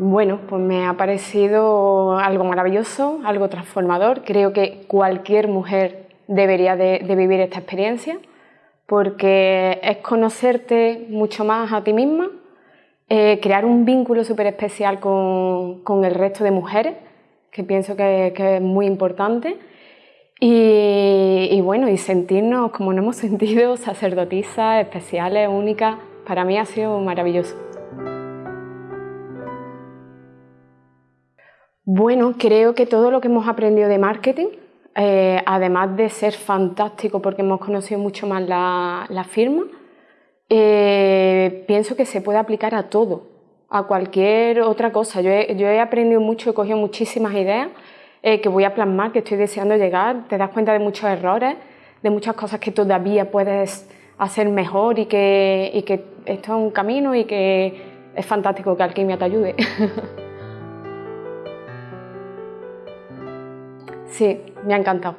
Bueno, pues me ha parecido algo maravilloso, algo transformador. Creo que cualquier mujer debería de, vivir esta experiencia porque es conocerte mucho más a ti misma, eh, crear un vínculo súper especial con, el resto de mujeres, que pienso que, es muy importante, y, y, bueno, y sentirnos como nos hemos sentido, sacerdotisas, especiales, únicas, para mí ha sido maravilloso. Bueno, creo que todo lo que hemos aprendido de marketing, eh, además de ser fantástico porque hemos conocido mucho más la, firma, eh, pienso que se puede aplicar a todo, a cualquier otra cosa. Yo he, aprendido mucho, he cogido muchísimas ideas eh, que voy a plasmar, que estoy deseando llegar. Te das cuenta de muchos errores, de muchas cosas que todavía puedes hacer mejor y que, y que esto es un camino y que es fantástico que Alquimia te ayude. Sí, me ha encantado.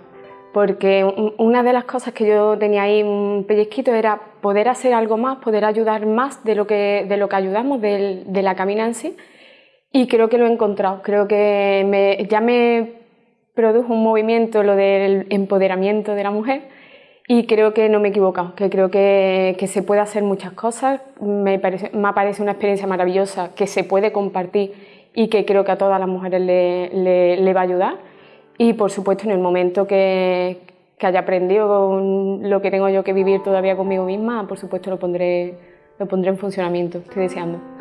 Porque una de las cosas que yo tenía ahí un pellizquito era poder hacer algo más, poder ayudar más de lo que, de lo que ayudamos, de, la camina en sí. Y creo que lo he encontrado. Creo que ya me produjo un movimiento lo del empoderamiento de la mujer y creo que no me he equivocado, que creo que, se puede hacer muchas cosas. Me parece, me una experiencia maravillosa que se puede compartir y que creo que a todas las mujeres le va a ayudar y por supuesto en el momento que, haya aprendido lo que tengo yo que vivir todavía conmigo misma, por supuesto lo pondré, lo pondré en funcionamiento, estoy deseando.